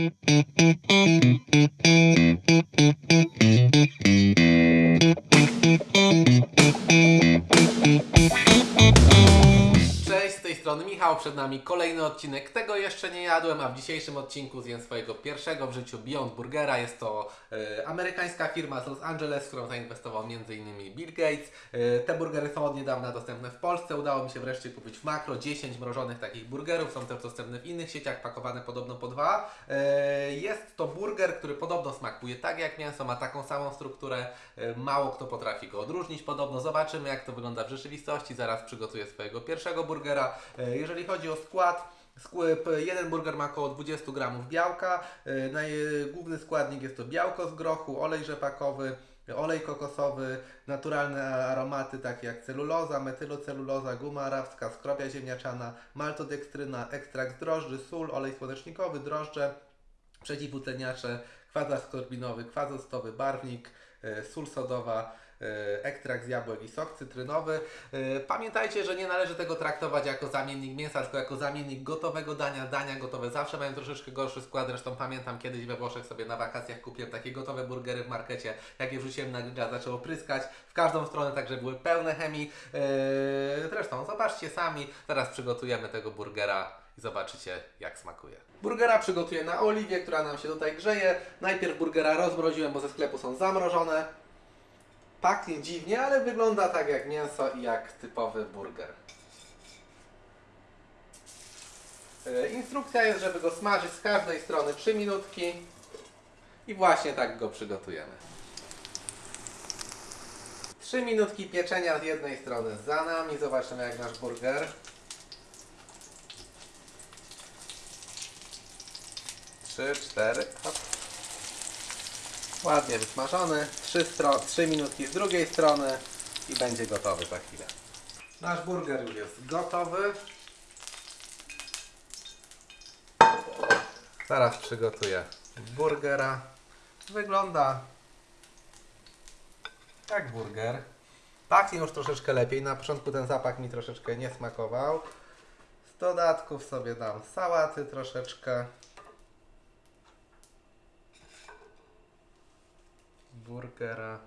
Cześć, z tej strony Michał, przed nami kolejny odcinek Tego jeszcze nie jadłem, a w dzisiejszym odcinku zjem swojego pierwszego w życiu Beyond Burgera. Jest to e, amerykańska firma z Los Angeles, w którą zainwestował m.in. Bill Gates. E, te burgery są od niedawna dostępne w Polsce. Udało mi się wreszcie kupić w Makro 10 mrożonych takich burgerów. Są też dostępne w innych sieciach, pakowane podobno po dwa. E, jest to burger, który podobno smakuje tak jak mięso, ma taką samą strukturę. E, mało kto potrafi go odróżnić podobno. Zobaczymy jak to wygląda w rzeczywistości. Zaraz przygotuję swojego pierwszego burgera. E, Jeżeli chodzi o skład, jeden burger ma około 20 gramów białka. E, Główny składnik jest to białko z grochu, olej rzepakowy, olej kokosowy, naturalne aromaty takie jak celuloza, metyloceluloza, guma arabska, skrobia ziemniaczana, maltodekstryna, ekstrakt drożdży, sól, olej słonecznikowy, drożdże, przeciwutleniacze, kwas askorbinowy, kwas octowy, barwnik, e, sól sodowa, ekstrakt z jabłek i sok cytrynowy. E, Pamiętajcie, że nie należy tego traktować jako zamiennik mięsa, tylko jako zamiennik gotowego dania. Dania gotowe zawsze mają troszeczkę gorszy skład. Zresztą pamiętam kiedyś we Włoszech sobie na wakacjach kupiłem takie gotowe burgery w markecie. Jak je wrzuciłem na grilla, zaczęło pryskać w każdą stronę, także były pełne chemii. E, Zresztą zobaczcie sami, teraz przygotujemy tego burgera i zobaczycie jak smakuje. Burgera przygotuję na oliwie, która nam się tutaj grzeje. Najpierw burgera rozmroziłem, bo ze sklepu są zamrożone. Pachnie dziwnie, ale wygląda tak jak mięso i jak typowy burger. E, Instrukcja jest, żeby go smażyć z każdej strony 3 minutki i właśnie tak go przygotujemy. 3 minutki pieczenia z jednej strony za nami. Zobaczymy jak nasz burger. 3, 4, hop. Ładnie wysmażony. 3, stro- 3 minutki z drugiej strony i będzie gotowy za chwilę. Nasz burger już jest gotowy. Zaraz przygotuję burgera. Wygląda jak burger. Pachnie już troszeczkę lepiej. Na początku ten zapach mi troszeczkę nie smakował. Z dodatków sobie dam sałaty troszeczkę. Burgera,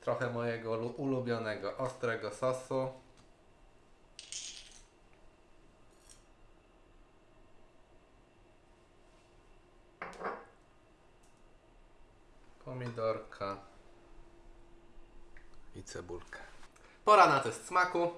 trochę mojego lu- ulubionego ostrego sosu. Pomidorka i cebulkę. Pora na test smaku.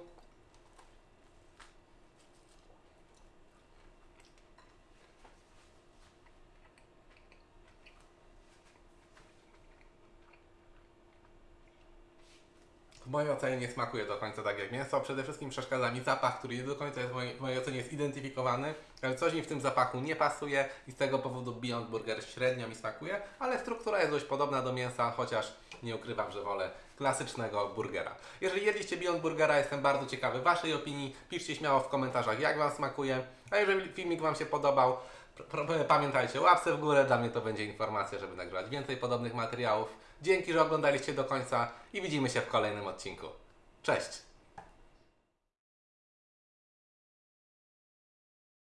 Mojej ocenie nie smakuje do końca tak jak mięso. Przede wszystkim przeszkadza mi zapach, który nie do końca jest w mojej, w mojej ocenie zidentyfikowany. Ale coś mi w tym zapachu nie pasuje i z tego powodu Beyond Burger średnio mi smakuje, ale struktura jest dość podobna do mięsa, chociaż nie ukrywam, że wolę klasycznego burgera. Jeżeli jedliście Beyond Burgera, jestem bardzo ciekawy Waszej opinii. Piszcie śmiało w komentarzach, jak Wam smakuje. A jeżeli filmik Wam się podobał, pamiętajcie, łapce w górę, dla mnie to będzie informacja, żeby nagrywać więcej podobnych materiałów. Dzięki, że oglądaliście do końca i widzimy się w kolejnym odcinku. Cześć!